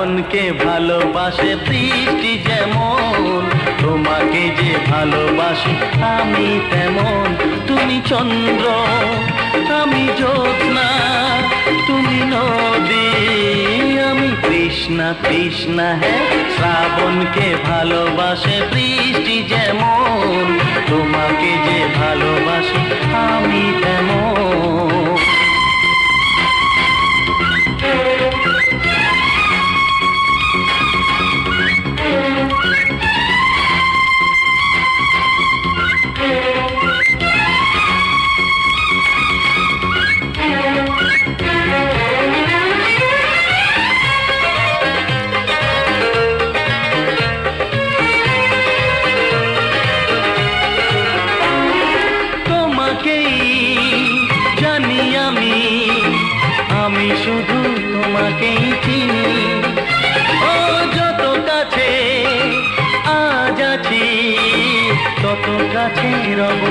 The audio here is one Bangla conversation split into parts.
শ্রাবণকে ভালোবাসে বৃষ্টি যেমন, তোমাকে যে ভালোবাসি আমি তেমন। তুমি চন্দ্র, আমি জ্যোৎস্না, তুমি নদী, আমি কৃষ্ণা কৃষ্ণা হ্যাঁ শ্রাবণকে ভালোবাসে বৃষ্টি যেমন, তোমাকে যে ভালোবাসি আমি শুধু তোমাকেই চিনি। ও যত কাছে আজ আছি তত কাছে রব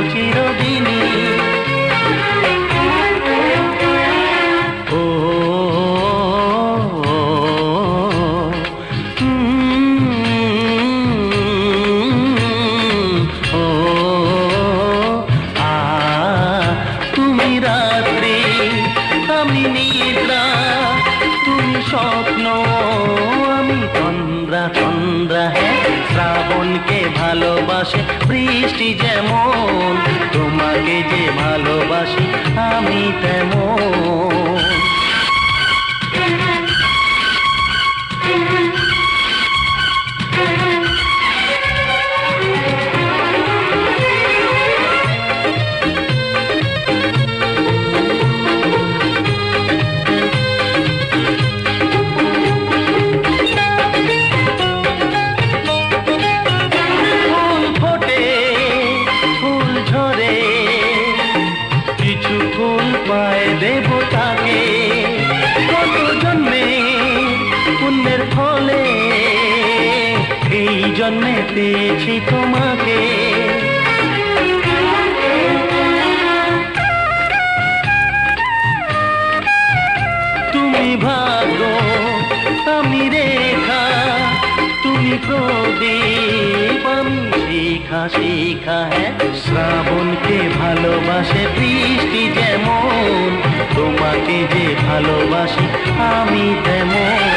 শ্রাবণকে ভালোবাসে বৃষ্টি যেমন তোমাকে যে ভালোবাসি আমি তেমন। পুণ্যের ফলে, এই জন্মে পেয়েছি তোমাকে। তুমি ভাগ্য, আমি রেখা, তুমি প্রদীপ শিখা শিখা হ্যাঁ শ্রাবণকে ভালোবাসে বৃষ্টি যেমন, তোমাকে যে ভালোবাসি আমি তেমন।